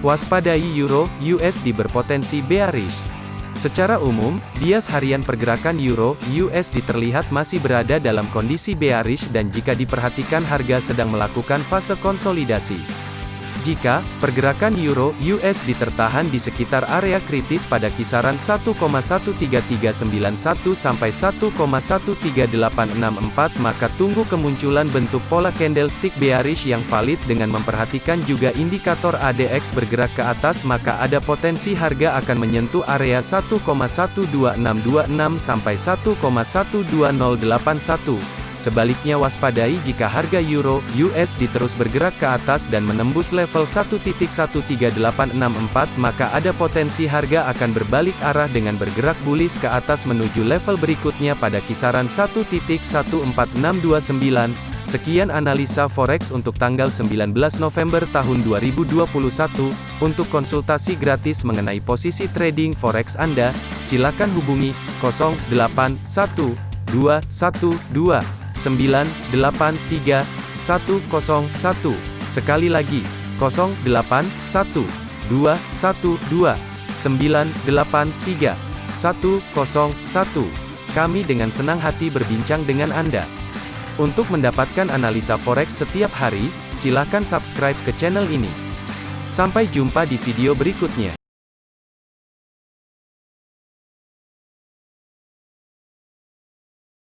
Waspadai Euro USD berpotensi bearish. Secara umum, bias harian pergerakan Euro USD terlihat masih berada dalam kondisi bearish dan jika diperhatikan harga sedang melakukan fase konsolidasi. Jika pergerakan euro USD tertahan di sekitar area kritis pada kisaran 1,13391 sampai 1,13864 maka tunggu kemunculan bentuk pola candlestick bearish yang valid dengan memperhatikan juga indikator ADX bergerak ke atas maka ada potensi harga akan menyentuh area 1,12626 sampai 1,12081 Sebaliknya waspadai jika harga euro USD terus bergerak ke atas dan menembus level 1.13864 maka ada potensi harga akan berbalik arah dengan bergerak bullish ke atas menuju level berikutnya pada kisaran 1.14629. Sekian analisa forex untuk tanggal 19 November tahun 2021. Untuk konsultasi gratis mengenai posisi trading forex Anda, silakan hubungi 081212 983 101. Sekali lagi, 081 212 983 101. Kami dengan senang hati berbincang dengan Anda. Untuk mendapatkan analisa forex setiap hari, silakan subscribe ke channel ini. Sampai jumpa di video berikutnya.